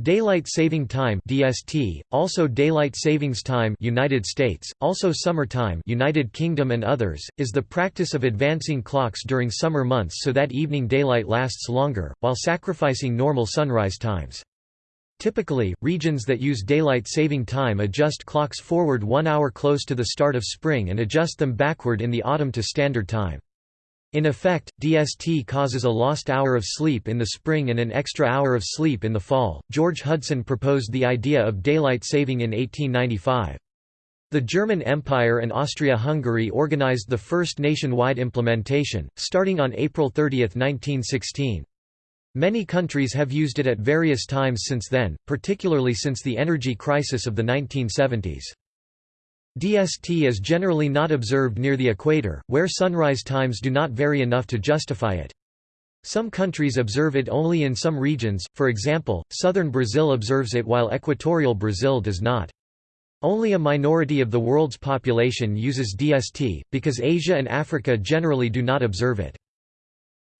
Daylight Saving Time (DST), also Daylight Savings Time (United States), also Summer Time (United Kingdom and others), is the practice of advancing clocks during summer months so that evening daylight lasts longer while sacrificing normal sunrise times. Typically, regions that use daylight saving time adjust clocks forward 1 hour close to the start of spring and adjust them backward in the autumn to standard time. In effect, DST causes a lost hour of sleep in the spring and an extra hour of sleep in the fall. George Hudson proposed the idea of daylight saving in 1895. The German Empire and Austria-Hungary organized the first nationwide implementation, starting on April 30, 1916. Many countries have used it at various times since then, particularly since the energy crisis of the 1970s. DST is generally not observed near the equator, where sunrise times do not vary enough to justify it. Some countries observe it only in some regions, for example, southern Brazil observes it while equatorial Brazil does not. Only a minority of the world's population uses DST, because Asia and Africa generally do not observe it.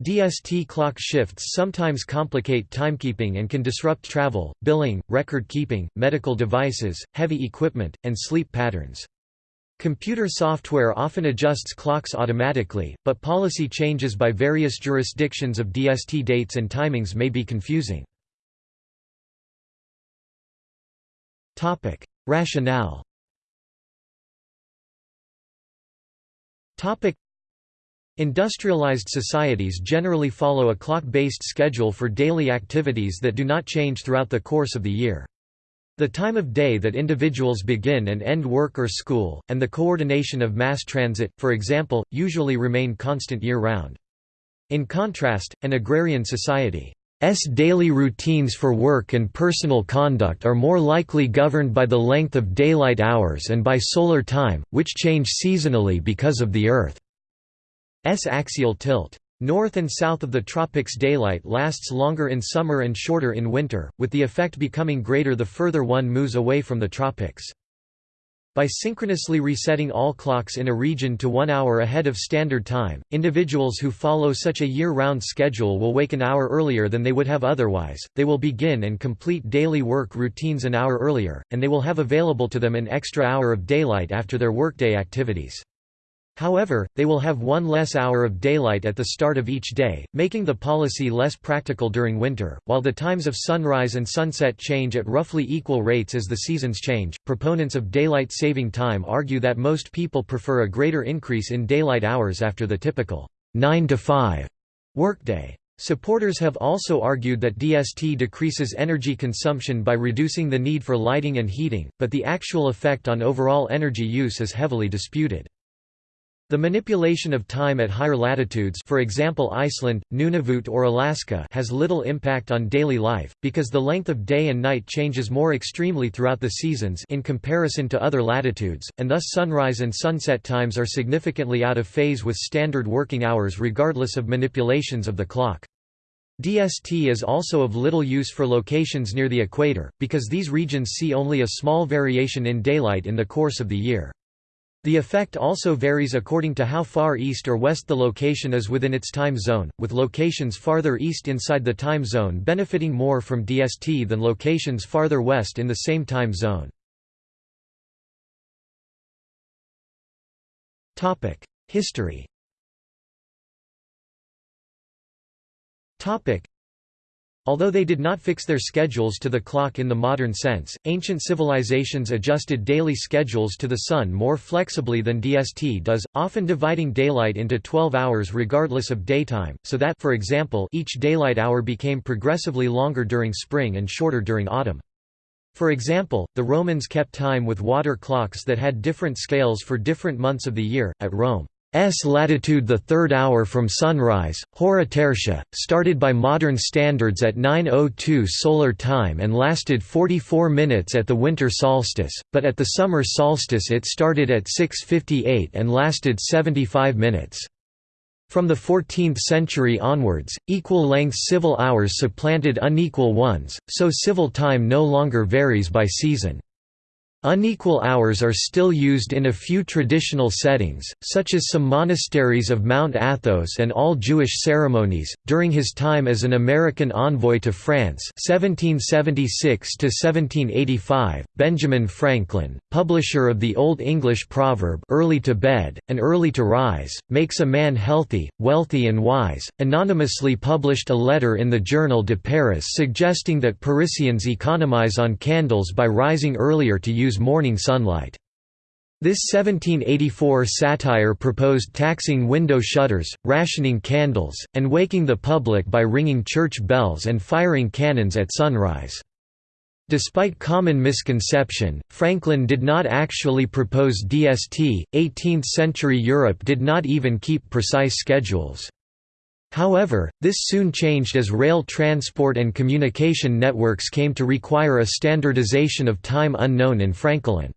DST clock shifts sometimes complicate timekeeping and can disrupt travel, billing, record-keeping, medical devices, heavy equipment, and sleep patterns. Computer software often adjusts clocks automatically, but policy changes by various jurisdictions of DST dates and timings may be confusing. Rationale Industrialized societies generally follow a clock-based schedule for daily activities that do not change throughout the course of the year. The time of day that individuals begin and end work or school, and the coordination of mass transit, for example, usually remain constant year-round. In contrast, an agrarian society S daily routines for work and personal conduct are more likely governed by the length of daylight hours and by solar time, which change seasonally because of the Earth. S axial tilt. North and south of the tropics daylight lasts longer in summer and shorter in winter, with the effect becoming greater the further one moves away from the tropics. By synchronously resetting all clocks in a region to one hour ahead of standard time, individuals who follow such a year-round schedule will wake an hour earlier than they would have otherwise, they will begin and complete daily work routines an hour earlier, and they will have available to them an extra hour of daylight after their workday activities. However, they will have one less hour of daylight at the start of each day, making the policy less practical during winter. While the times of sunrise and sunset change at roughly equal rates as the seasons change, proponents of daylight saving time argue that most people prefer a greater increase in daylight hours after the typical 9 to 5 workday. Supporters have also argued that DST decreases energy consumption by reducing the need for lighting and heating, but the actual effect on overall energy use is heavily disputed. The manipulation of time at higher latitudes for example Iceland, Nunavut or Alaska has little impact on daily life, because the length of day and night changes more extremely throughout the seasons in comparison to other latitudes, and thus sunrise and sunset times are significantly out of phase with standard working hours regardless of manipulations of the clock. DST is also of little use for locations near the equator, because these regions see only a small variation in daylight in the course of the year. The effect also varies according to how far east or west the location is within its time zone, with locations farther east inside the time zone benefiting more from DST than locations farther west in the same time zone. History Although they did not fix their schedules to the clock in the modern sense, ancient civilizations adjusted daily schedules to the sun more flexibly than DST does, often dividing daylight into 12 hours regardless of daytime, so that for example, each daylight hour became progressively longer during spring and shorter during autumn. For example, the Romans kept time with water clocks that had different scales for different months of the year. At Rome, S latitude the third hour from sunrise, Hora Tertia, started by modern standards at 9.02 solar time and lasted 44 minutes at the winter solstice, but at the summer solstice it started at 6.58 and lasted 75 minutes. From the 14th century onwards, equal-length civil hours supplanted unequal ones, so civil time no longer varies by season. Unequal hours are still used in a few traditional settings, such as some monasteries of Mount Athos and all Jewish ceremonies. During his time as an American envoy to France (1776–1785), Benjamin Franklin, publisher of the Old English proverb "Early to bed and early to rise makes a man healthy, wealthy, and wise," anonymously published a letter in the Journal de Paris suggesting that Parisians economize on candles by rising earlier to use use morning sunlight. This 1784 satire proposed taxing window shutters, rationing candles, and waking the public by ringing church bells and firing cannons at sunrise. Despite common misconception, Franklin did not actually propose DST. 18th century Europe did not even keep precise schedules. However, this soon changed as rail transport and communication networks came to require a standardization of time unknown in Franklin.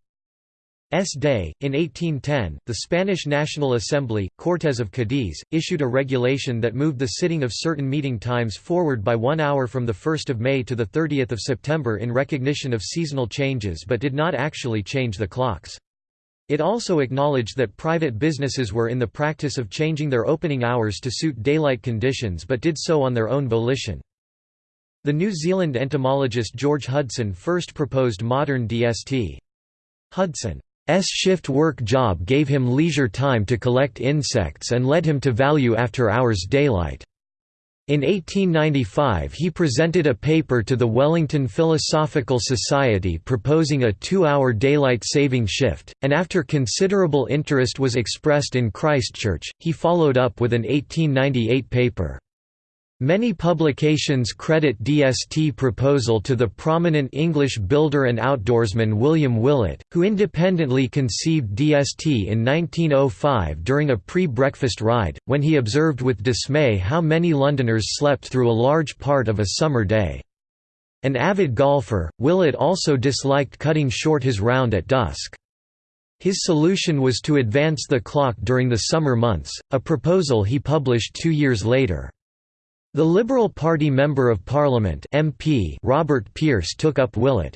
S. Day. In 1810, the Spanish National Assembly, Cortes of Cadiz, issued a regulation that moved the sitting of certain meeting times forward by one hour from 1 May to 30 September in recognition of seasonal changes but did not actually change the clocks. It also acknowledged that private businesses were in the practice of changing their opening hours to suit daylight conditions but did so on their own volition. The New Zealand entomologist George Hudson first proposed modern DST. Hudson's shift work job gave him leisure time to collect insects and led him to value after-hours daylight. In 1895 he presented a paper to the Wellington Philosophical Society proposing a two-hour daylight saving shift, and after considerable interest was expressed in Christchurch, he followed up with an 1898 paper. Many publications credit DST proposal to the prominent English builder and outdoorsman William Willett, who independently conceived DST in 1905 during a pre-breakfast ride, when he observed with dismay how many Londoners slept through a large part of a summer day. An avid golfer, Willett also disliked cutting short his round at dusk. His solution was to advance the clock during the summer months, a proposal he published two years later. The Liberal Party Member of Parliament MP Robert Pearce took up Willett's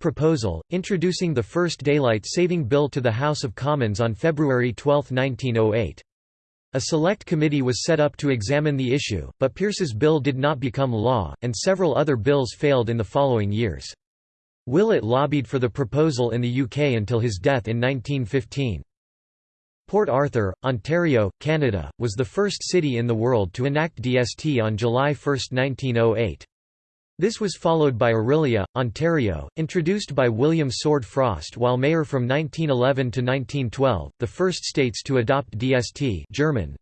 proposal, introducing the first daylight saving bill to the House of Commons on February 12, 1908. A select committee was set up to examine the issue, but Pearce's bill did not become law, and several other bills failed in the following years. Willett lobbied for the proposal in the UK until his death in 1915. Port Arthur, Ontario, Canada, was the first city in the world to enact DST on July 1, 1908. This was followed by Orillia, Ontario, introduced by William Sword Frost while mayor from 1911 to 1912. The first states to adopt DST German,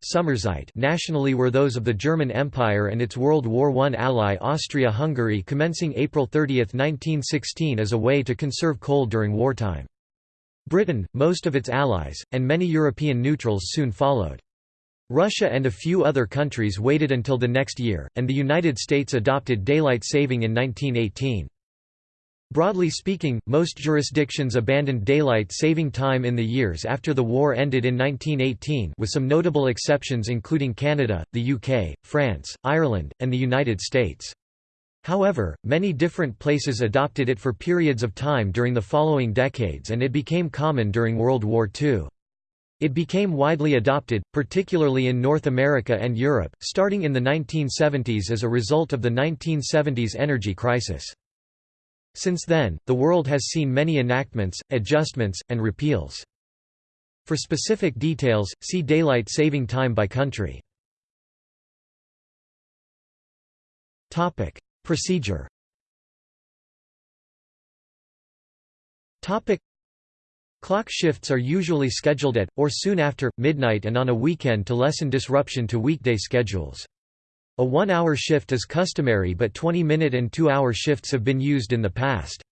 nationally were those of the German Empire and its World War I ally Austria-Hungary commencing April 30, 1916 as a way to conserve coal during wartime. Britain, most of its allies, and many European neutrals soon followed. Russia and a few other countries waited until the next year, and the United States adopted daylight saving in 1918. Broadly speaking, most jurisdictions abandoned daylight saving time in the years after the war ended in 1918 with some notable exceptions including Canada, the UK, France, Ireland, and the United States. However, many different places adopted it for periods of time during the following decades and it became common during World War II. It became widely adopted, particularly in North America and Europe, starting in the 1970s as a result of the 1970s energy crisis. Since then, the world has seen many enactments, adjustments, and repeals. For specific details, see Daylight Saving Time by country. Procedure Clock shifts are usually scheduled at, or soon after, midnight and on a weekend to lessen disruption to weekday schedules. A one-hour shift is customary but 20-minute and two-hour shifts have been used in the past.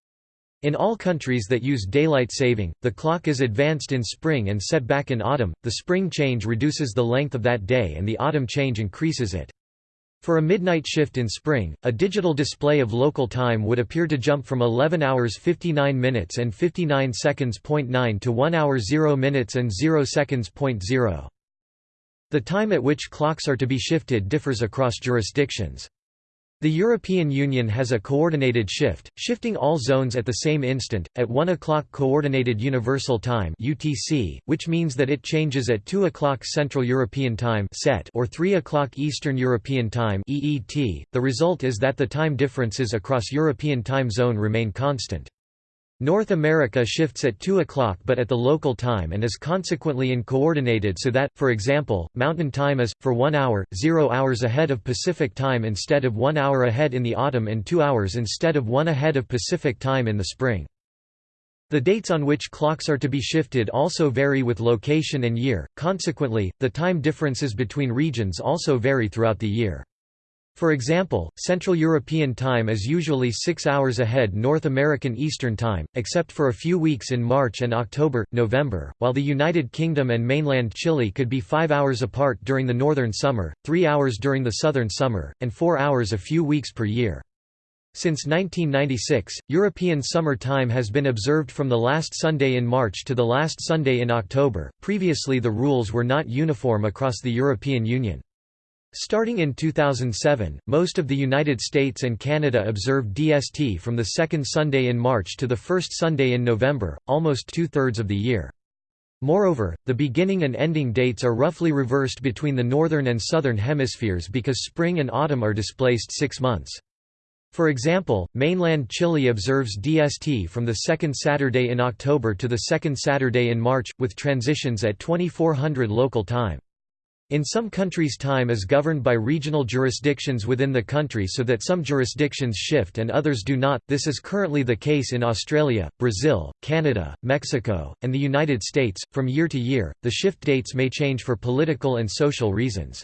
In all countries that use daylight saving, the clock is advanced in spring and set back in autumn, the spring change reduces the length of that day and the autumn change increases it. For a midnight shift in spring, a digital display of local time would appear to jump from 11 hours 59 minutes and 59 seconds. 9 to 1 hour 0 minutes and 0 seconds. 0. The time at which clocks are to be shifted differs across jurisdictions. The European Union has a coordinated shift, shifting all zones at the same instant, at 1 o'clock Coordinated Universal Time (UTC), which means that it changes at 2 o'clock Central European Time (CET) or 3 o'clock Eastern European Time (EET). The result is that the time differences across European time zone remain constant. North America shifts at 2 o'clock but at the local time and is consequently uncoordinated so that, for example, Mountain Time is, for 1 hour, 0 hours ahead of Pacific Time instead of 1 hour ahead in the autumn and 2 hours instead of 1 ahead of Pacific Time in the spring. The dates on which clocks are to be shifted also vary with location and year, consequently, the time differences between regions also vary throughout the year. For example, Central European Time is usually six hours ahead North American Eastern Time, except for a few weeks in March and October, November, while the United Kingdom and mainland Chile could be five hours apart during the northern summer, three hours during the southern summer, and four hours a few weeks per year. Since 1996, European Summer Time has been observed from the last Sunday in March to the last Sunday in October. Previously, the rules were not uniform across the European Union. Starting in 2007, most of the United States and Canada observed DST from the second Sunday in March to the first Sunday in November, almost two-thirds of the year. Moreover, the beginning and ending dates are roughly reversed between the northern and southern hemispheres because spring and autumn are displaced six months. For example, mainland Chile observes DST from the second Saturday in October to the second Saturday in March, with transitions at 2400 local time. In some countries time is governed by regional jurisdictions within the country so that some jurisdictions shift and others do not, this is currently the case in Australia, Brazil, Canada, Mexico, and the United States. From year to year, the shift dates may change for political and social reasons.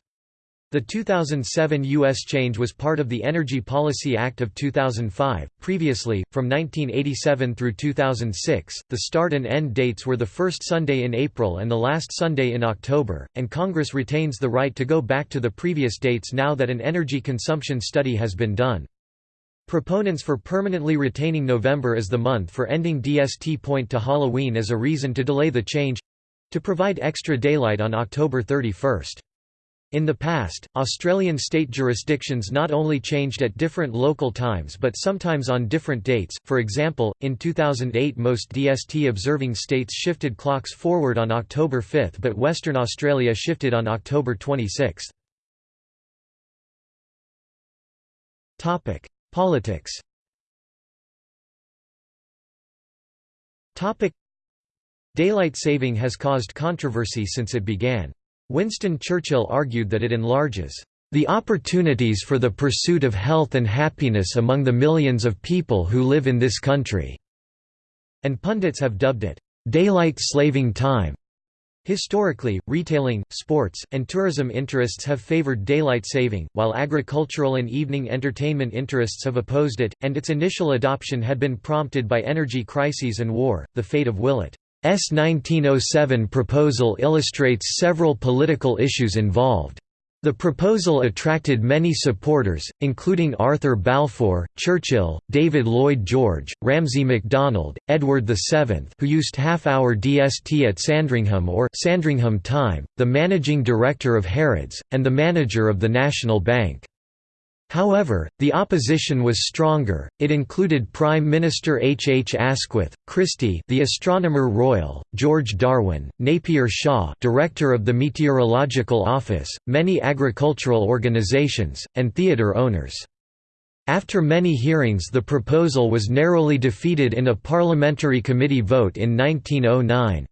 The 2007 U.S. change was part of the Energy Policy Act of 2005. Previously, from 1987 through 2006, the start and end dates were the first Sunday in April and the last Sunday in October, and Congress retains the right to go back to the previous dates now that an energy consumption study has been done. Proponents for permanently retaining November as the month for ending DST point to Halloween as a reason to delay the change to provide extra daylight on October 31. In the past, Australian state jurisdictions not only changed at different local times but sometimes on different dates, for example, in 2008 most DST-observing states shifted clocks forward on October 5 but Western Australia shifted on October 26. Politics Daylight saving has caused controversy since it began. Winston Churchill argued that it enlarges the opportunities for the pursuit of health and happiness among the millions of people who live in this country", and pundits have dubbed it, "...daylight slaving time". Historically, retailing, sports, and tourism interests have favored daylight saving, while agricultural and evening entertainment interests have opposed it, and its initial adoption had been prompted by energy crises and war. The fate of Willett S 1907 proposal illustrates several political issues involved. The proposal attracted many supporters, including Arthur Balfour, Churchill, David Lloyd George, Ramsay MacDonald, Edward VII who used half-hour DST at Sandringham or Sandringham time, the managing director of Harrods, and the manager of the National Bank. However, the opposition was stronger. It included Prime Minister H. H. Asquith, Christie, the Astronomer Royal, George Darwin, Napier Shaw, Director of the Meteorological Office, many agricultural organizations, and theatre owners. After many hearings the proposal was narrowly defeated in a parliamentary committee vote in 1909.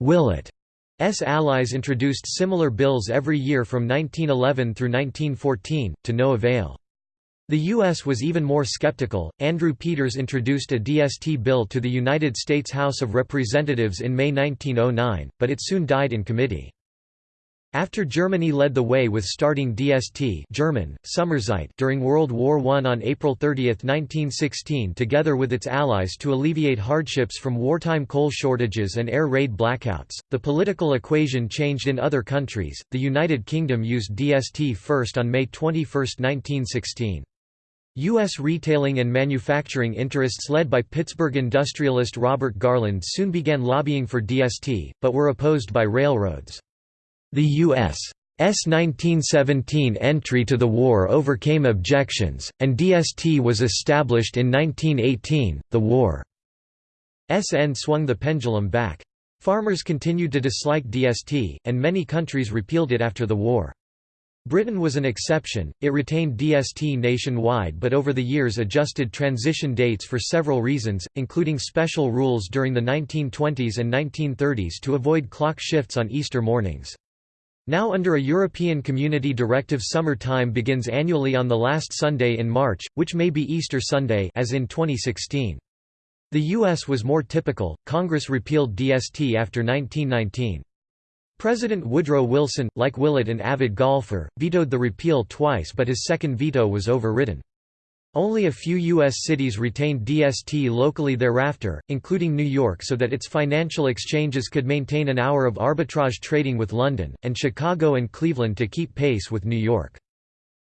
Willett S allies introduced similar bills every year from 1911 through 1914, to no avail. The U.S. was even more skeptical. Andrew Peters introduced a DST bill to the United States House of Representatives in May 1909, but it soon died in committee. After Germany led the way with starting DST German, during World War I on April 30, 1916 together with its allies to alleviate hardships from wartime coal shortages and air raid blackouts, the political equation changed in other countries. The United Kingdom used DST first on May 21, 1916. U.S. retailing and manufacturing interests led by Pittsburgh industrialist Robert Garland soon began lobbying for DST, but were opposed by railroads. The U.S. S 1917 entry to the war overcame objections, and DST was established in 1918. The war's end swung the pendulum back. Farmers continued to dislike DST, and many countries repealed it after the war. Britain was an exception, it retained DST nationwide but over the years adjusted transition dates for several reasons, including special rules during the 1920s and 1930s to avoid clock shifts on Easter mornings. Now under a European Community Directive summer time begins annually on the last Sunday in March, which may be Easter Sunday as in 2016. The U.S. was more typical, Congress repealed DST after 1919. President Woodrow Wilson, like Willett an avid golfer, vetoed the repeal twice but his second veto was overridden. Only a few U.S. cities retained DST locally thereafter, including New York so that its financial exchanges could maintain an hour of arbitrage trading with London, and Chicago and Cleveland to keep pace with New York.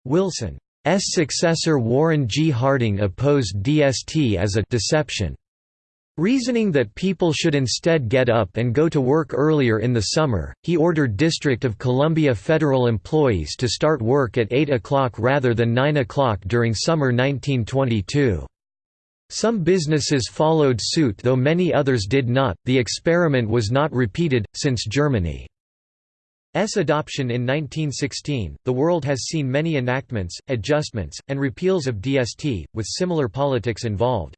Wilson's successor Warren G. Harding opposed DST as a «deception» Reasoning that people should instead get up and go to work earlier in the summer, he ordered District of Columbia federal employees to start work at 8 o'clock rather than 9 o'clock during summer 1922. Some businesses followed suit though many others did not. The experiment was not repeated, since Germany's adoption in 1916. The world has seen many enactments, adjustments, and repeals of DST, with similar politics involved.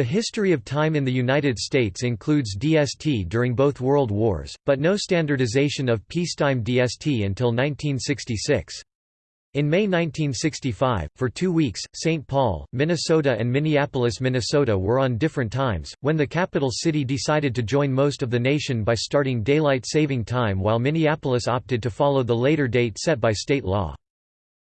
The history of time in the United States includes DST during both World Wars, but no standardization of peacetime DST until 1966. In May 1965, for two weeks, St. Paul, Minnesota and Minneapolis, Minnesota were on different times, when the capital city decided to join most of the nation by starting daylight saving time while Minneapolis opted to follow the later date set by state law.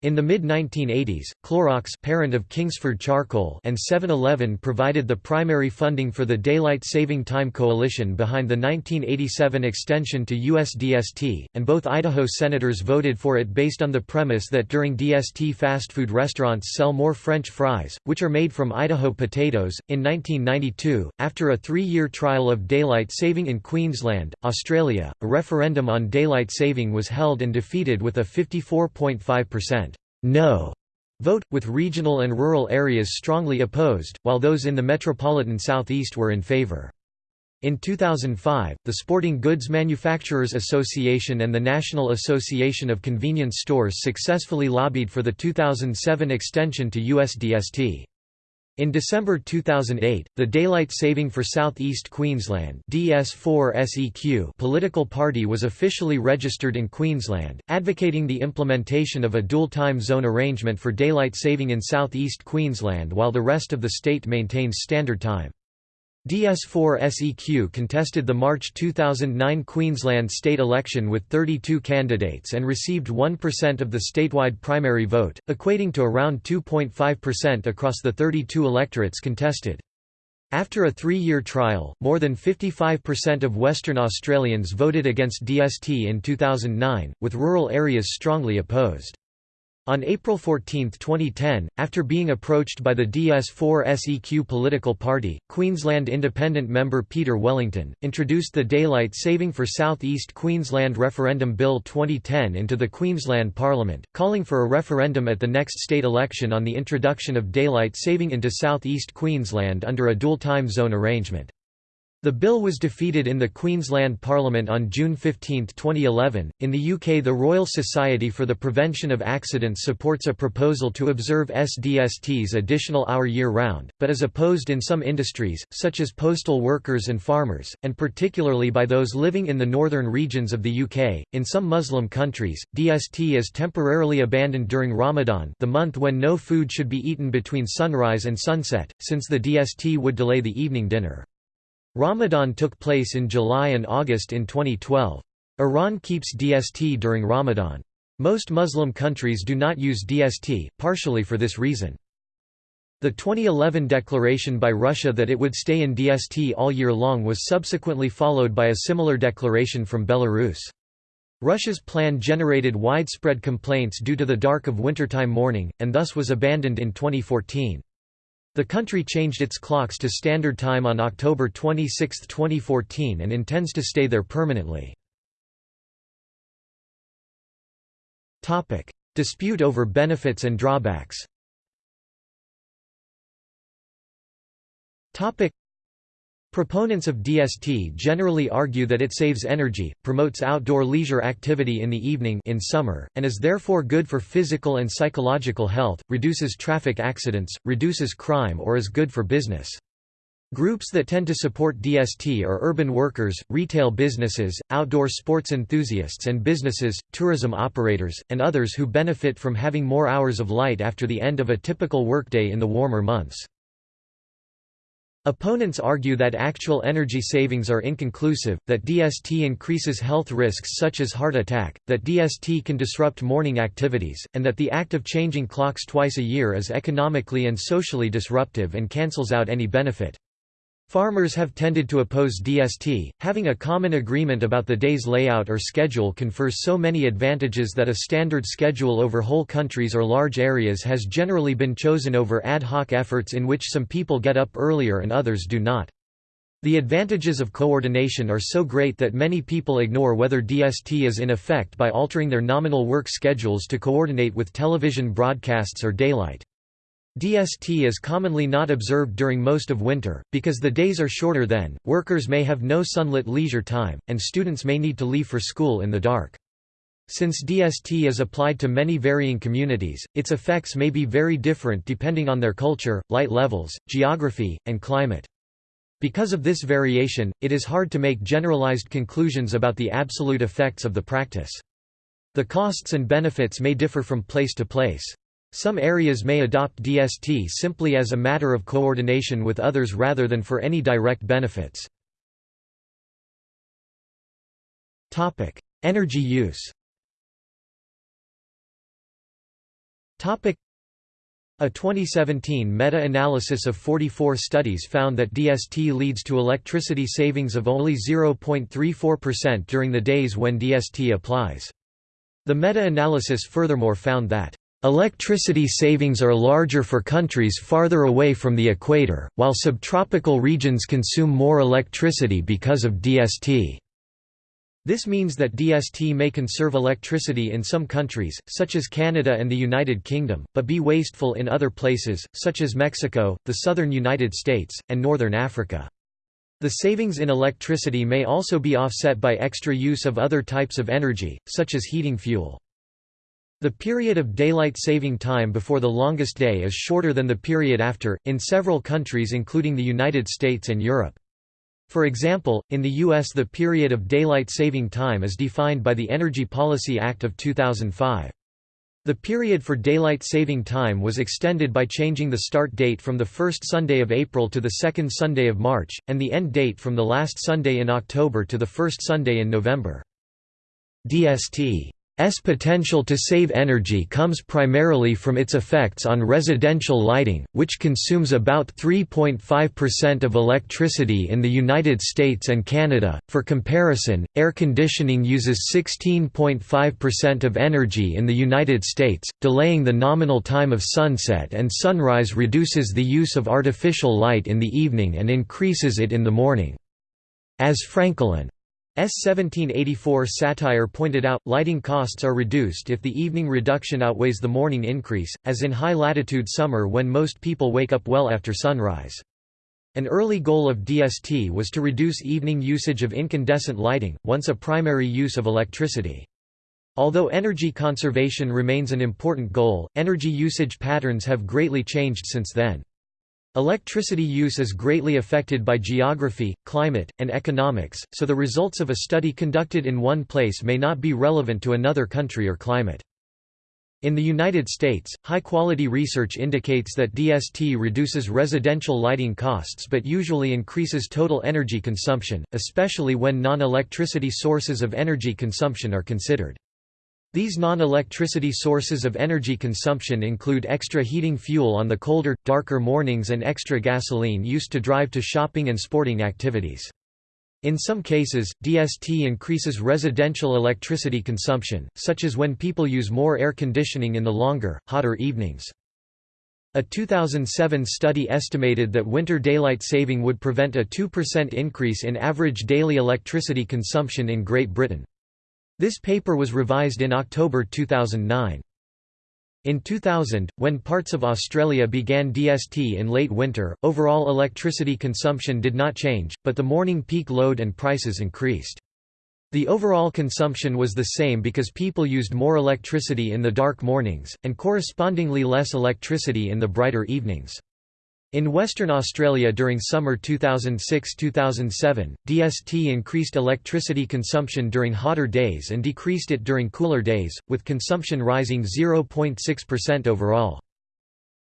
In the mid-1980s, Clorox parent of Kingsford Charcoal and 7-Eleven provided the primary funding for the Daylight Saving Time Coalition behind the 1987 extension to USDST, and both Idaho senators voted for it based on the premise that during DST fast food restaurants sell more French fries, which are made from Idaho potatoes. In 1992, after a three-year trial of daylight saving in Queensland, Australia, a referendum on daylight saving was held and defeated with a 54.5% no vote, with regional and rural areas strongly opposed, while those in the metropolitan southeast were in favor. In 2005, the Sporting Goods Manufacturers Association and the National Association of Convenience Stores successfully lobbied for the 2007 extension to USDST. In December 2008, the Daylight Saving for Southeast Queensland DS4SEQ political party was officially registered in Queensland, advocating the implementation of a dual time zone arrangement for daylight saving in southeast Queensland while the rest of the state maintains standard time. DS4-SEQ contested the March 2009 Queensland state election with 32 candidates and received 1% of the statewide primary vote, equating to around 2.5% across the 32 electorates contested. After a three-year trial, more than 55% of Western Australians voted against DST in 2009, with rural areas strongly opposed. On April 14, 2010, after being approached by the DS4-SEQ political party, Queensland Independent member Peter Wellington, introduced the Daylight Saving for South East Queensland Referendum Bill 2010 into the Queensland Parliament, calling for a referendum at the next state election on the introduction of daylight saving into South East Queensland under a dual time zone arrangement. The bill was defeated in the Queensland Parliament on June 15, 2011. In the UK, the Royal Society for the Prevention of Accidents supports a proposal to observe SDST's additional hour year round, but is opposed in some industries, such as postal workers and farmers, and particularly by those living in the northern regions of the UK. In some Muslim countries, DST is temporarily abandoned during Ramadan, the month when no food should be eaten between sunrise and sunset, since the DST would delay the evening dinner. Ramadan took place in July and August in 2012. Iran keeps DST during Ramadan. Most Muslim countries do not use DST, partially for this reason. The 2011 declaration by Russia that it would stay in DST all year long was subsequently followed by a similar declaration from Belarus. Russia's plan generated widespread complaints due to the dark of wintertime morning, and thus was abandoned in 2014. The country changed its clocks to Standard Time on October 26, 2014 and intends to stay there permanently. Dispute over benefits and drawbacks. Proponents of DST generally argue that it saves energy, promotes outdoor leisure activity in the evening in summer, and is therefore good for physical and psychological health, reduces traffic accidents, reduces crime or is good for business. Groups that tend to support DST are urban workers, retail businesses, outdoor sports enthusiasts and businesses, tourism operators, and others who benefit from having more hours of light after the end of a typical workday in the warmer months. Opponents argue that actual energy savings are inconclusive, that DST increases health risks such as heart attack, that DST can disrupt morning activities, and that the act of changing clocks twice a year is economically and socially disruptive and cancels out any benefit. Farmers have tended to oppose DST, having a common agreement about the day's layout or schedule confers so many advantages that a standard schedule over whole countries or large areas has generally been chosen over ad hoc efforts in which some people get up earlier and others do not. The advantages of coordination are so great that many people ignore whether DST is in effect by altering their nominal work schedules to coordinate with television broadcasts or daylight. DST is commonly not observed during most of winter, because the days are shorter then, workers may have no sunlit leisure time, and students may need to leave for school in the dark. Since DST is applied to many varying communities, its effects may be very different depending on their culture, light levels, geography, and climate. Because of this variation, it is hard to make generalized conclusions about the absolute effects of the practice. The costs and benefits may differ from place to place. Some areas may adopt DST simply as a matter of coordination with others rather than for any direct benefits. Energy use a 2017 meta-analysis of 44 studies found that DST leads to electricity savings of only 0.34% during the days when DST applies. The meta-analysis furthermore found that Electricity savings are larger for countries farther away from the equator, while subtropical regions consume more electricity because of DST. This means that DST may conserve electricity in some countries, such as Canada and the United Kingdom, but be wasteful in other places, such as Mexico, the southern United States, and northern Africa. The savings in electricity may also be offset by extra use of other types of energy, such as heating fuel. The period of daylight saving time before the longest day is shorter than the period after, in several countries including the United States and Europe. For example, in the U.S. the period of daylight saving time is defined by the Energy Policy Act of 2005. The period for daylight saving time was extended by changing the start date from the first Sunday of April to the second Sunday of March, and the end date from the last Sunday in October to the first Sunday in November. DST S potential to save energy comes primarily from its effects on residential lighting, which consumes about 3.5% of electricity in the United States and Canada. For comparison, air conditioning uses 16.5% of energy in the United States, delaying the nominal time of sunset and sunrise reduces the use of artificial light in the evening and increases it in the morning. As Franklin S 1784 satire pointed out, lighting costs are reduced if the evening reduction outweighs the morning increase, as in high-latitude summer when most people wake up well after sunrise. An early goal of DST was to reduce evening usage of incandescent lighting, once a primary use of electricity. Although energy conservation remains an important goal, energy usage patterns have greatly changed since then. Electricity use is greatly affected by geography, climate, and economics, so the results of a study conducted in one place may not be relevant to another country or climate. In the United States, high-quality research indicates that DST reduces residential lighting costs but usually increases total energy consumption, especially when non-electricity sources of energy consumption are considered. These non-electricity sources of energy consumption include extra heating fuel on the colder, darker mornings and extra gasoline used to drive to shopping and sporting activities. In some cases, DST increases residential electricity consumption, such as when people use more air conditioning in the longer, hotter evenings. A 2007 study estimated that winter daylight saving would prevent a 2% increase in average daily electricity consumption in Great Britain. This paper was revised in October 2009. In 2000, when parts of Australia began DST in late winter, overall electricity consumption did not change, but the morning peak load and prices increased. The overall consumption was the same because people used more electricity in the dark mornings, and correspondingly less electricity in the brighter evenings. In Western Australia during summer 2006–2007, DST increased electricity consumption during hotter days and decreased it during cooler days, with consumption rising 0.6% overall.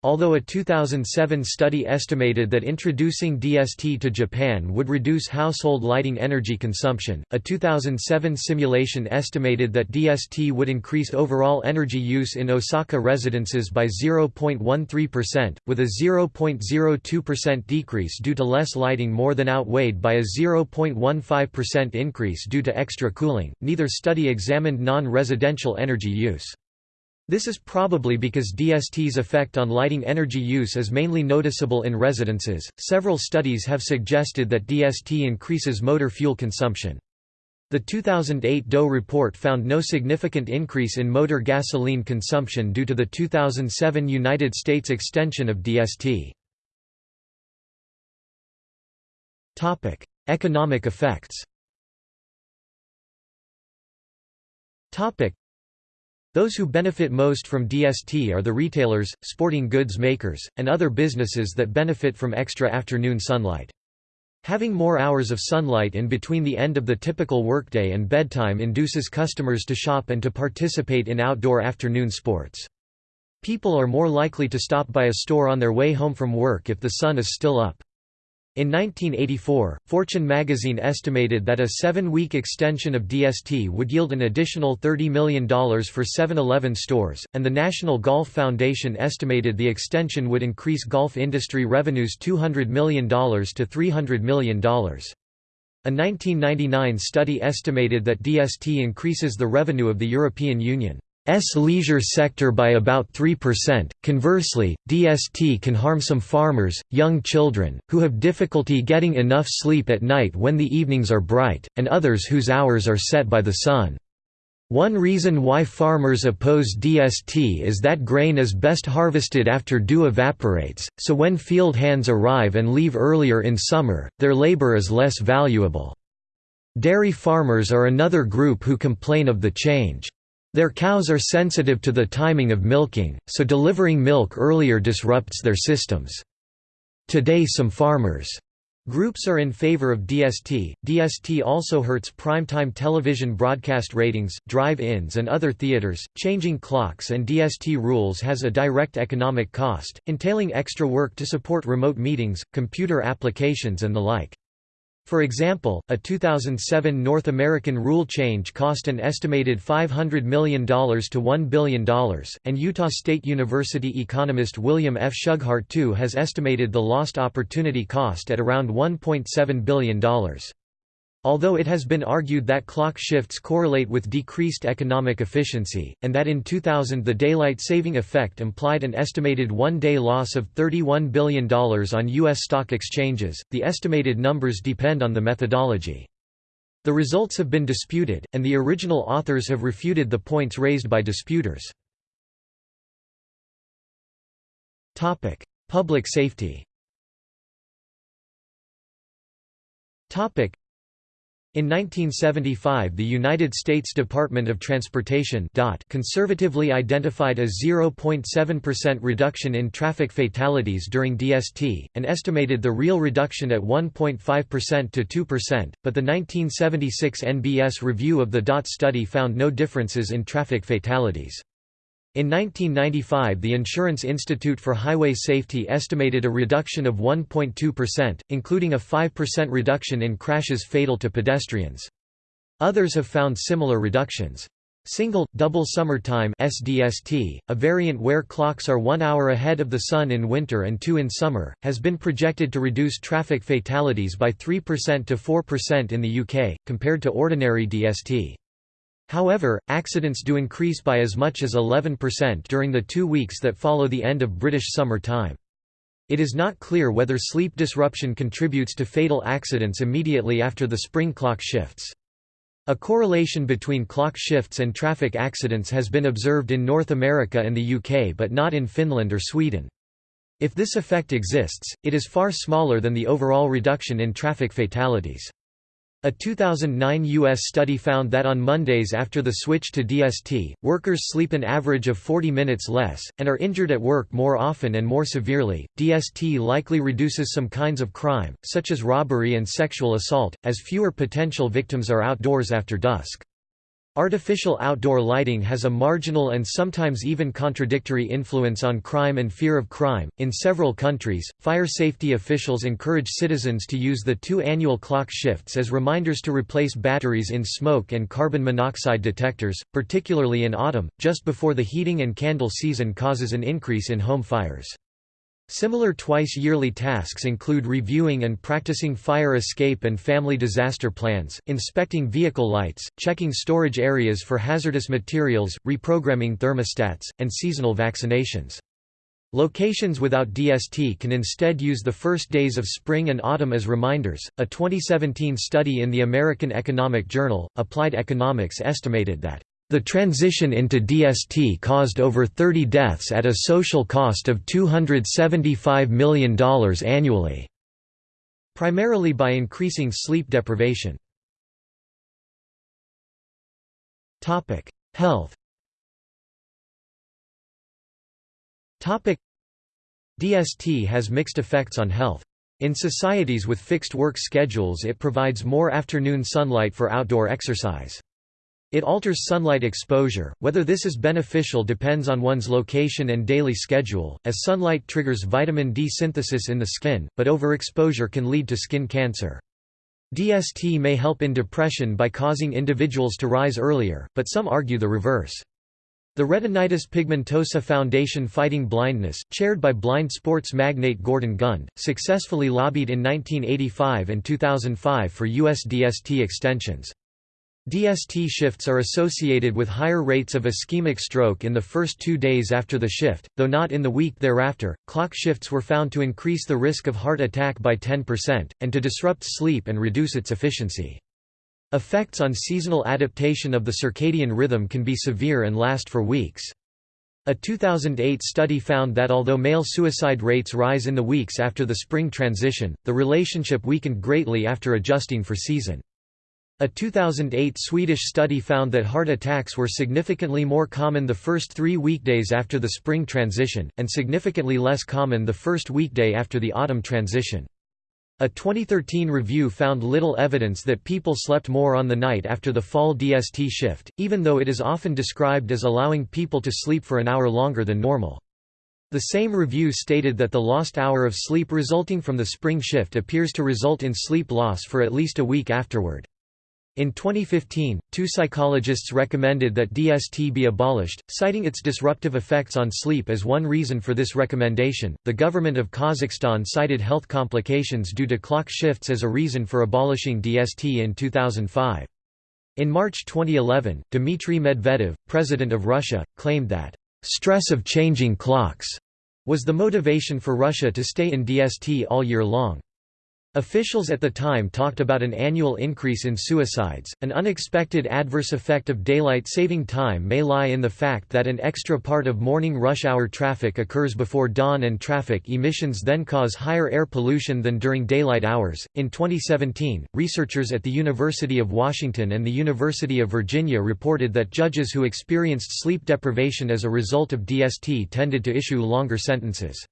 Although a 2007 study estimated that introducing DST to Japan would reduce household lighting energy consumption, a 2007 simulation estimated that DST would increase overall energy use in Osaka residences by 0.13%, with a 0.02% decrease due to less lighting more than outweighed by a 0.15% increase due to extra cooling. Neither study examined non residential energy use. This is probably because DST's effect on lighting energy use is mainly noticeable in residences. Several studies have suggested that DST increases motor fuel consumption. The 2008 DOE report found no significant increase in motor gasoline consumption due to the 2007 United States extension of DST. Topic: Economic effects. Topic: those who benefit most from DST are the retailers, sporting goods makers, and other businesses that benefit from extra afternoon sunlight. Having more hours of sunlight in between the end of the typical workday and bedtime induces customers to shop and to participate in outdoor afternoon sports. People are more likely to stop by a store on their way home from work if the sun is still up. In 1984, Fortune magazine estimated that a seven-week extension of DST would yield an additional $30 million for 7-Eleven stores, and the National Golf Foundation estimated the extension would increase golf industry revenues $200 million to $300 million. A 1999 study estimated that DST increases the revenue of the European Union. S leisure sector by about 3%. Conversely, DST can harm some farmers, young children, who have difficulty getting enough sleep at night when the evenings are bright, and others whose hours are set by the sun. One reason why farmers oppose DST is that grain is best harvested after dew evaporates, so when field hands arrive and leave earlier in summer, their labor is less valuable. Dairy farmers are another group who complain of the change. Their cows are sensitive to the timing of milking, so delivering milk earlier disrupts their systems. Today some farmers' groups are in favor of DST. DST also hurts primetime television broadcast ratings, drive-ins and other theaters. Changing clocks and DST rules has a direct economic cost, entailing extra work to support remote meetings, computer applications and the like. For example, a 2007 North American rule change cost an estimated $500 million to $1 billion, and Utah State University economist William F. Shughart II has estimated the lost opportunity cost at around $1.7 billion. Although it has been argued that clock shifts correlate with decreased economic efficiency, and that in 2000 the daylight saving effect implied an estimated one-day loss of $31 billion on U.S. stock exchanges, the estimated numbers depend on the methodology. The results have been disputed, and the original authors have refuted the points raised by disputers. Public safety in 1975 the United States Department of Transportation conservatively identified a 0.7% reduction in traffic fatalities during DST, and estimated the real reduction at 1.5% to 2%, but the 1976 NBS review of the DOT study found no differences in traffic fatalities. In 1995 the Insurance Institute for Highway Safety estimated a reduction of 1.2%, including a 5% reduction in crashes fatal to pedestrians. Others have found similar reductions. Single, double summer time SDST, a variant where clocks are one hour ahead of the sun in winter and two in summer, has been projected to reduce traffic fatalities by 3% to 4% in the UK, compared to ordinary DST. However, accidents do increase by as much as 11% during the two weeks that follow the end of British summer time. It is not clear whether sleep disruption contributes to fatal accidents immediately after the spring clock shifts. A correlation between clock shifts and traffic accidents has been observed in North America and the UK but not in Finland or Sweden. If this effect exists, it is far smaller than the overall reduction in traffic fatalities. A 2009 U.S. study found that on Mondays after the switch to DST, workers sleep an average of 40 minutes less, and are injured at work more often and more severely. DST likely reduces some kinds of crime, such as robbery and sexual assault, as fewer potential victims are outdoors after dusk. Artificial outdoor lighting has a marginal and sometimes even contradictory influence on crime and fear of crime. In several countries, fire safety officials encourage citizens to use the two annual clock shifts as reminders to replace batteries in smoke and carbon monoxide detectors, particularly in autumn, just before the heating and candle season causes an increase in home fires. Similar twice-yearly tasks include reviewing and practicing fire escape and family disaster plans, inspecting vehicle lights, checking storage areas for hazardous materials, reprogramming thermostats, and seasonal vaccinations. Locations without DST can instead use the first days of spring and autumn as reminders. A 2017 study in the American Economic Journal, Applied Economics estimated that the transition into DST caused over 30 deaths at a social cost of $275 million annually, primarily by increasing sleep deprivation. Health DST has mixed effects on health. In societies with fixed work schedules it provides more afternoon sunlight for outdoor exercise. It alters sunlight exposure, whether this is beneficial depends on one's location and daily schedule, as sunlight triggers vitamin D synthesis in the skin, but overexposure can lead to skin cancer. DST may help in depression by causing individuals to rise earlier, but some argue the reverse. The Retinitis Pigmentosa Foundation Fighting Blindness, chaired by blind sports magnate Gordon Gund, successfully lobbied in 1985 and 2005 for US DST extensions. DST shifts are associated with higher rates of ischemic stroke in the first two days after the shift, though not in the week thereafter. Clock shifts were found to increase the risk of heart attack by 10%, and to disrupt sleep and reduce its efficiency. Effects on seasonal adaptation of the circadian rhythm can be severe and last for weeks. A 2008 study found that although male suicide rates rise in the weeks after the spring transition, the relationship weakened greatly after adjusting for season. A 2008 Swedish study found that heart attacks were significantly more common the first three weekdays after the spring transition, and significantly less common the first weekday after the autumn transition. A 2013 review found little evidence that people slept more on the night after the fall DST shift, even though it is often described as allowing people to sleep for an hour longer than normal. The same review stated that the lost hour of sleep resulting from the spring shift appears to result in sleep loss for at least a week afterward. In 2015, two psychologists recommended that DST be abolished, citing its disruptive effects on sleep as one reason for this recommendation. The government of Kazakhstan cited health complications due to clock shifts as a reason for abolishing DST in 2005. In March 2011, Dmitry Medvedev, president of Russia, claimed that stress of changing clocks was the motivation for Russia to stay in DST all year long. Officials at the time talked about an annual increase in suicides. An unexpected adverse effect of daylight saving time may lie in the fact that an extra part of morning rush hour traffic occurs before dawn and traffic emissions then cause higher air pollution than during daylight hours. In 2017, researchers at the University of Washington and the University of Virginia reported that judges who experienced sleep deprivation as a result of DST tended to issue longer sentences.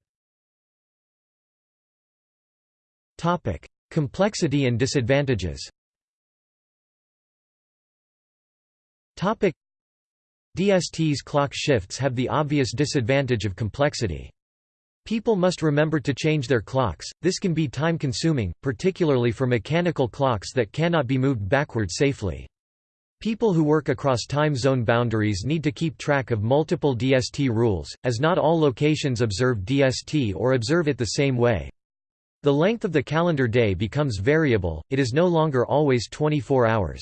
Topic: Complexity and disadvantages. Topic: DST's clock shifts have the obvious disadvantage of complexity. People must remember to change their clocks, this can be time-consuming, particularly for mechanical clocks that cannot be moved backward safely. People who work across time zone boundaries need to keep track of multiple DST rules, as not all locations observe DST or observe it the same way. The length of the calendar day becomes variable, it is no longer always 24 hours.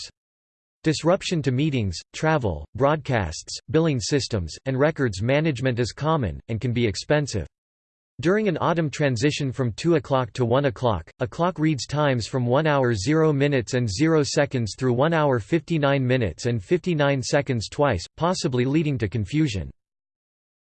Disruption to meetings, travel, broadcasts, billing systems, and records management is common, and can be expensive. During an autumn transition from 2 o'clock to 1 o'clock, a clock reads times from 1 hour 0 minutes and 0 seconds through 1 hour 59 minutes and 59 seconds twice, possibly leading to confusion.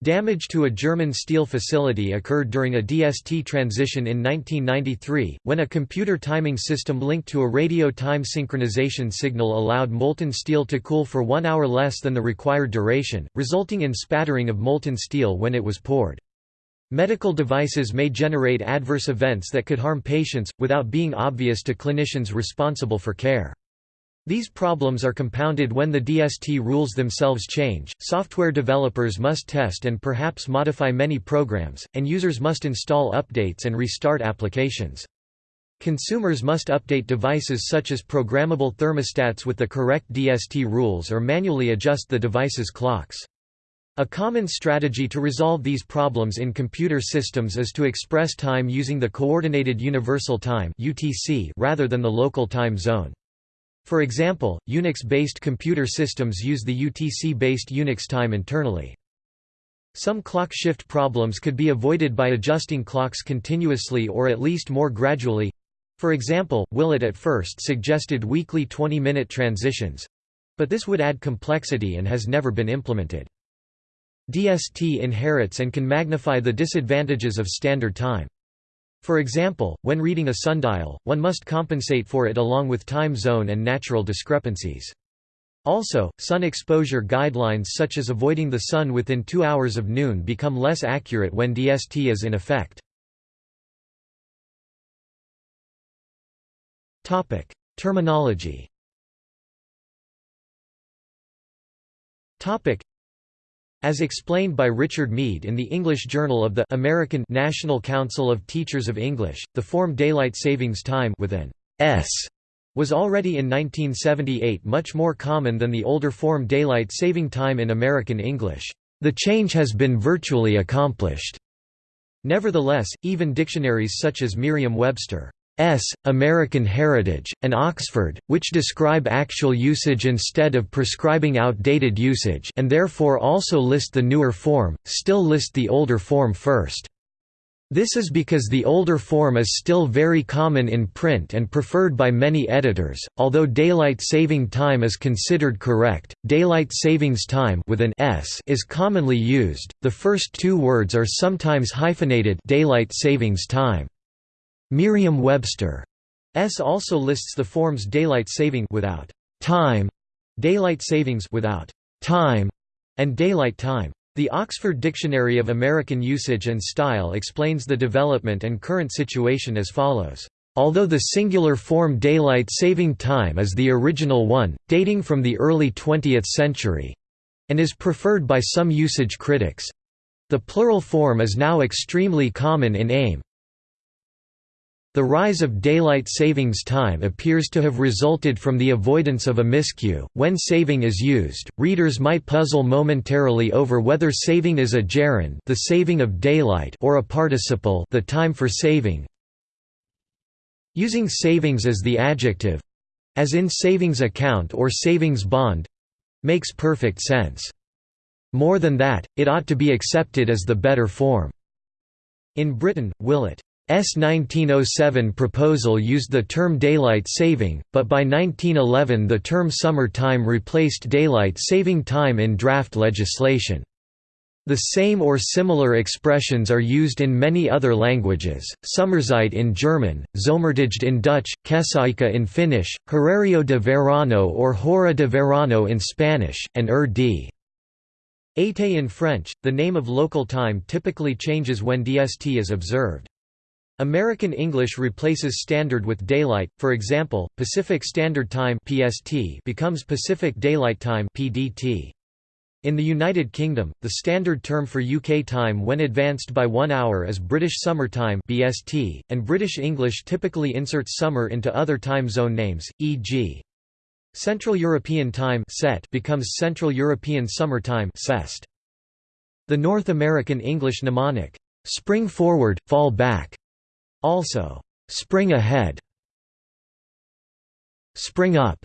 Damage to a German steel facility occurred during a DST transition in 1993, when a computer timing system linked to a radio time synchronization signal allowed molten steel to cool for one hour less than the required duration, resulting in spattering of molten steel when it was poured. Medical devices may generate adverse events that could harm patients, without being obvious to clinicians responsible for care. These problems are compounded when the DST rules themselves change. Software developers must test and perhaps modify many programs, and users must install updates and restart applications. Consumers must update devices such as programmable thermostats with the correct DST rules or manually adjust the device's clocks. A common strategy to resolve these problems in computer systems is to express time using the Coordinated Universal Time rather than the local time zone. For example, Unix-based computer systems use the UTC-based Unix time internally. Some clock shift problems could be avoided by adjusting clocks continuously or at least more gradually. For example, Willett at first suggested weekly 20-minute transitions, but this would add complexity and has never been implemented. DST inherits and can magnify the disadvantages of standard time. For example, when reading a sundial, one must compensate for it along with time zone and natural discrepancies. Also, sun exposure guidelines such as avoiding the sun within two hours of noon become less accurate when DST is in effect. Terminology as explained by Richard Mead in the English Journal of the American National Council of Teachers of English, the form daylight savings time with an S was already in 1978 much more common than the older form daylight saving time in American English. The change has been virtually accomplished. Nevertheless, even dictionaries such as Merriam-Webster S. American Heritage, and Oxford, which describe actual usage instead of prescribing outdated usage and therefore also list the newer form, still list the older form first. This is because the older form is still very common in print and preferred by many editors. Although daylight saving time is considered correct, daylight savings time with an s is commonly used. The first two words are sometimes hyphenated daylight savings time. Merriam-Webster S also lists the forms daylight saving without time, daylight savings without time, and daylight time. The Oxford Dictionary of American Usage and Style explains the development and current situation as follows. Although the singular form daylight saving time is the original one, dating from the early 20th century, and is preferred by some usage critics, the plural form is now extremely common in AmE, the rise of daylight savings time appears to have resulted from the avoidance of a miscue. When saving is used, readers might puzzle momentarily over whether saving is a gerund, the saving of daylight, or a participle, the time for saving. Using savings as the adjective, as in savings account or savings bond, makes perfect sense. More than that, it ought to be accepted as the better form. In Britain, Willett S 1907 proposal used the term daylight saving, but by 1911 the term summer time replaced daylight saving time in draft legislation. The same or similar expressions are used in many other languages, Sommerzeit in German, Zomertijd in Dutch, Kesäaika in Finnish, Horario de Verano or Hora de Verano in Spanish, and Heure d. Été in French. The name of local time typically changes when DST is observed. American English replaces Standard with Daylight, for example, Pacific Standard Time (PST) becomes Pacific Daylight Time (PDT). In the United Kingdom, the standard term for UK time when advanced by one hour is British Summer Time (BST), and British English typically inserts summer into other time zone names, e.g. Central European Time (CET) becomes Central European Summer Time (CEST). The North American English mnemonic "Spring forward, fall back" Also, spring ahead, spring up,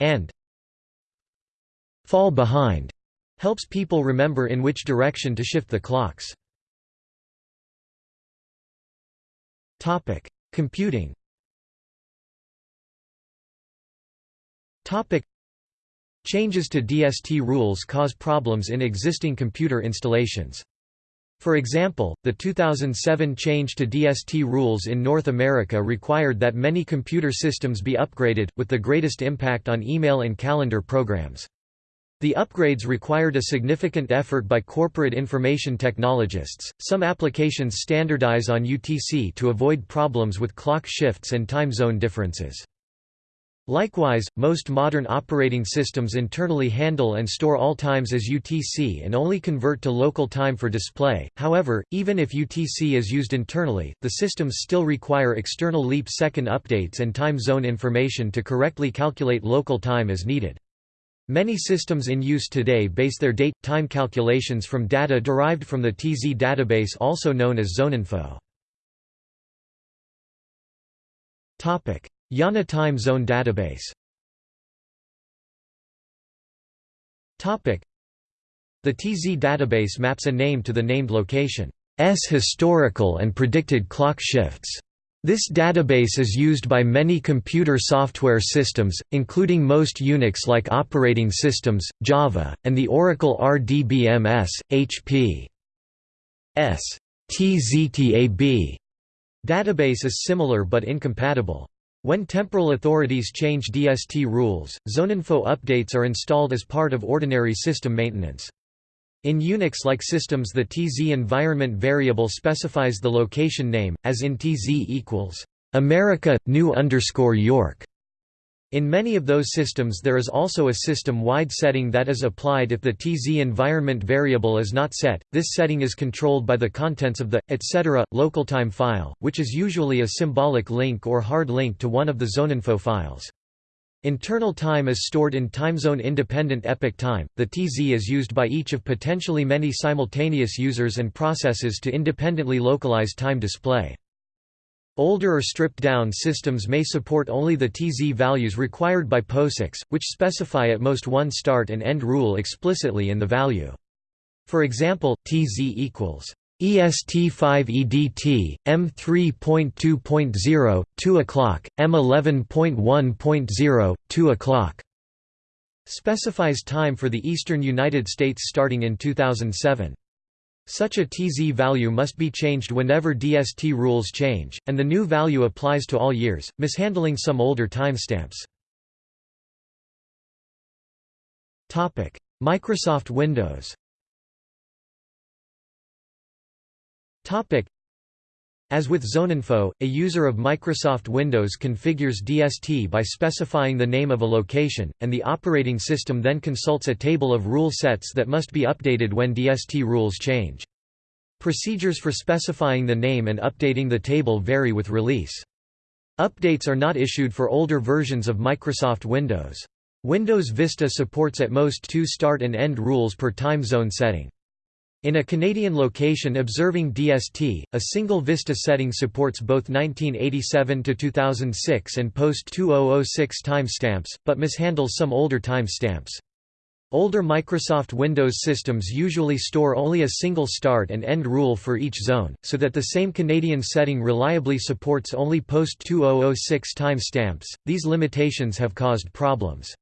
and fall behind helps people remember in which direction to shift the clocks. Topic: Computing. Topic: Changes to DST rules cause problems in existing computer installations. For example, the 2007 change to DST rules in North America required that many computer systems be upgraded, with the greatest impact on email and calendar programs. The upgrades required a significant effort by corporate information technologists. Some applications standardize on UTC to avoid problems with clock shifts and time zone differences. Likewise, most modern operating systems internally handle and store all times as UTC and only convert to local time for display. However, even if UTC is used internally, the systems still require external leap second updates and time zone information to correctly calculate local time as needed. Many systems in use today base their date-time calculations from data derived from the TZ database also known as ZoneInfo. IANA Time Zone Database The TZ database maps a name to the named location's historical and predicted clock shifts. This database is used by many computer software systems, including most Unix-like operating systems, Java, and the Oracle RDBMS, HP. S. TZTAB database is similar but incompatible. When temporal authorities change DST rules, ZoneInfo updates are installed as part of ordinary system maintenance. In Unix-like systems the TZ environment variable specifies the location name, as in TZ equals America, new underscore York. In many of those systems there is also a system-wide setting that is applied if the TZ environment variable is not set. This setting is controlled by the contents of the etc. localtime file, which is usually a symbolic link or hard link to one of the zoneinfo files. Internal time is stored in timezone-independent epoch time. The TZ is used by each of potentially many simultaneous users and processes to independently localize time display. Older or stripped-down systems may support only the TZ values required by POSIX, which specify at most one start and end rule explicitly in the value. For example, TZ equals EST5 EDT, M3.2.0, 2 o'clock, M11.1.0, 2 o'clock. Specifies time for the eastern United States starting in 2007. Such a TZ value must be changed whenever DST rules change, and the new value applies to all years, mishandling some older timestamps. Microsoft Windows As with ZoneInfo, a user of Microsoft Windows configures DST by specifying the name of a location, and the operating system then consults a table of rule sets that must be updated when DST rules change. Procedures for specifying the name and updating the table vary with release. Updates are not issued for older versions of Microsoft Windows. Windows Vista supports at most two start and end rules per time zone setting. In a Canadian location observing DST, a single Vista setting supports both 1987 to 2006 and post-2006 timestamps, but mishandles some older timestamps. Older Microsoft Windows systems usually store only a single start and end rule for each zone, so that the same Canadian setting reliably supports only post-2006 timestamps. These limitations have caused problems.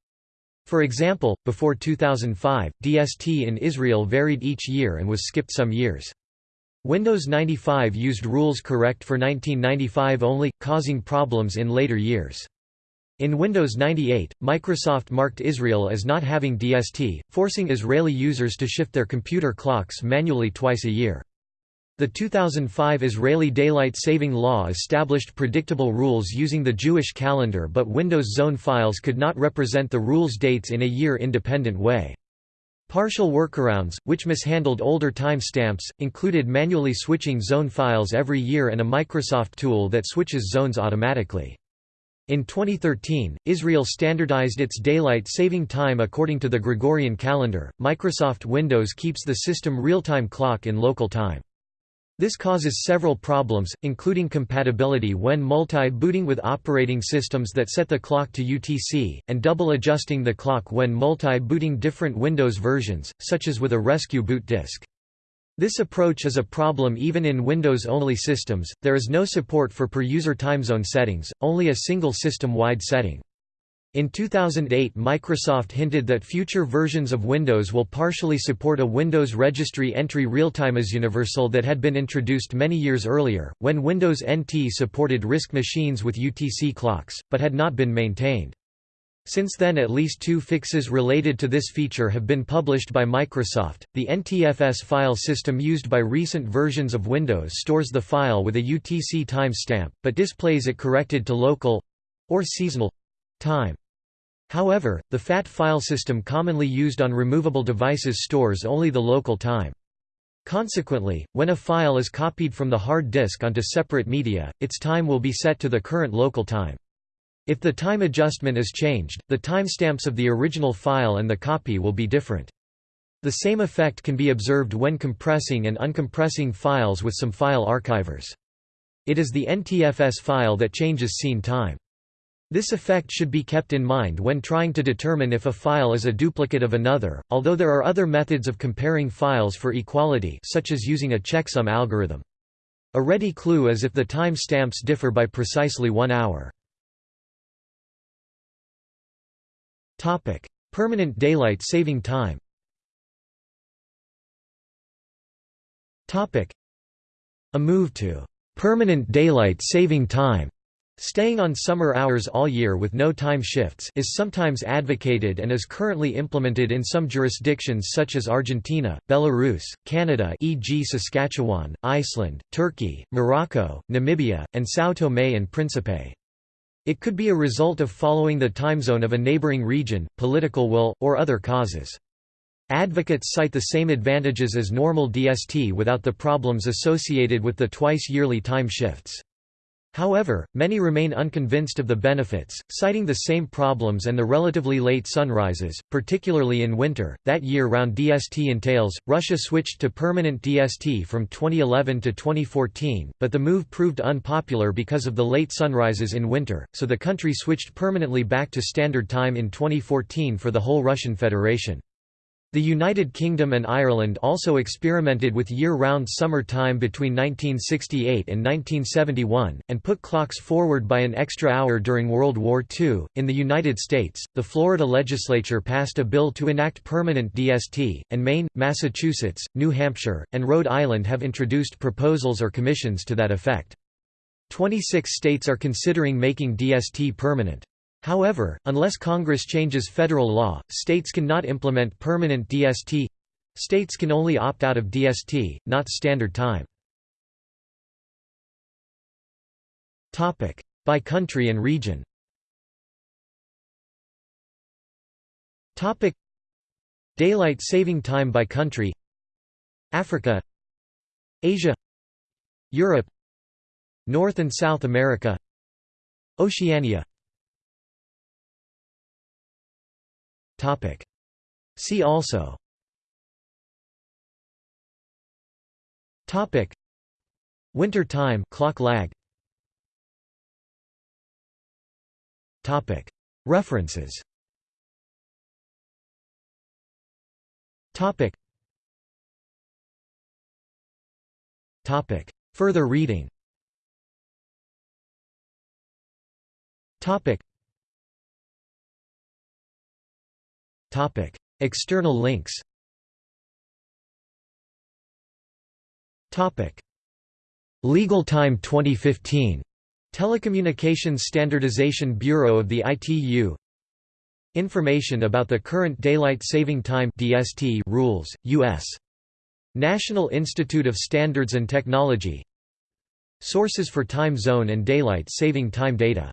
For example, before 2005, DST in Israel varied each year and was skipped some years. Windows 95 used rules correct for 1995 only, causing problems in later years. In Windows 98, Microsoft marked Israel as not having DST, forcing Israeli users to shift their computer clocks manually twice a year. The 2005 Israeli Daylight Saving Law established predictable rules using the Jewish calendar but Windows Zone files could not represent the rules dates in a year-independent way. Partial workarounds, which mishandled older timestamps, included manually switching zone files every year and a Microsoft tool that switches zones automatically. In 2013, Israel standardized its daylight saving time according to the Gregorian calendar. Microsoft Windows keeps the system real-time clock in local time. This causes several problems, including compatibility when multi-booting with operating systems that set the clock to UTC, and double adjusting the clock when multi-booting different Windows versions, such as with a rescue boot disk. This approach is a problem even in Windows-only systems, there is no support for per-user timezone settings, only a single system-wide setting. In 2008 Microsoft hinted that future versions of Windows will partially support a Windows Registry entry realtime as universal that had been introduced many years earlier, when Windows NT supported RISC machines with UTC clocks, but had not been maintained. Since then at least two fixes related to this feature have been published by Microsoft. The NTFS file system used by recent versions of Windows stores the file with a UTC timestamp, but displays it corrected to local or seasonal time. However, the FAT file system commonly used on removable devices stores only the local time. Consequently, when a file is copied from the hard disk onto separate media, its time will be set to the current local time. If the time adjustment is changed, the timestamps of the original file and the copy will be different. The same effect can be observed when compressing and uncompressing files with some file archivers. It is the NTFS file that changes scene time. This effect should be kept in mind when trying to determine if a file is a duplicate of another, although there are other methods of comparing files for equality such as using a checksum algorithm. A ready clue is if the time stamps differ by precisely one hour. Permanent daylight saving time. A move to permanent daylight saving time Staying on summer hours all year with no time shifts is sometimes advocated and is currently implemented in some jurisdictions such as Argentina, Belarus, Canada e.g. Saskatchewan, Iceland, Turkey, Morocco, Namibia, and São Tomé and Príncipe. It could be a result of following the time zone of a neighboring region, political will, or other causes. Advocates cite the same advantages as normal DST without the problems associated with the twice-yearly time shifts. However, many remain unconvinced of the benefits, citing the same problems and the relatively late sunrises, particularly in winter. That year round DST entails. Russia switched to permanent DST from 2011 to 2014, but the move proved unpopular because of the late sunrises in winter, so the country switched permanently back to standard time in 2014 for the whole Russian Federation. The United Kingdom and Ireland also experimented with year-round summer time between 1968 and 1971, and put clocks forward by an extra hour during World War II. In the United States, the Florida legislature passed a bill to enact permanent DST, and Maine, Massachusetts, New Hampshire, and Rhode Island have introduced proposals or commissions to that effect. 26 states are considering making DST permanent. However, unless Congress changes federal law, states cannot implement permanent DST. States can only opt out of DST, not standard time. Topic: By country and region. Topic: Daylight saving time by country. Africa, Asia, Europe, North and South America, Oceania. Topic. See also Topic. Winter time clock lag Topic. References Topic. Topic. Further reading Topic. Topic: External links. Topic: Legal Time 2015. Telecommunications Standardization Bureau of the ITU. Information about the current daylight saving time (DST) rules, US. National Institute of Standards and Technology. Sources for time zone and daylight saving time data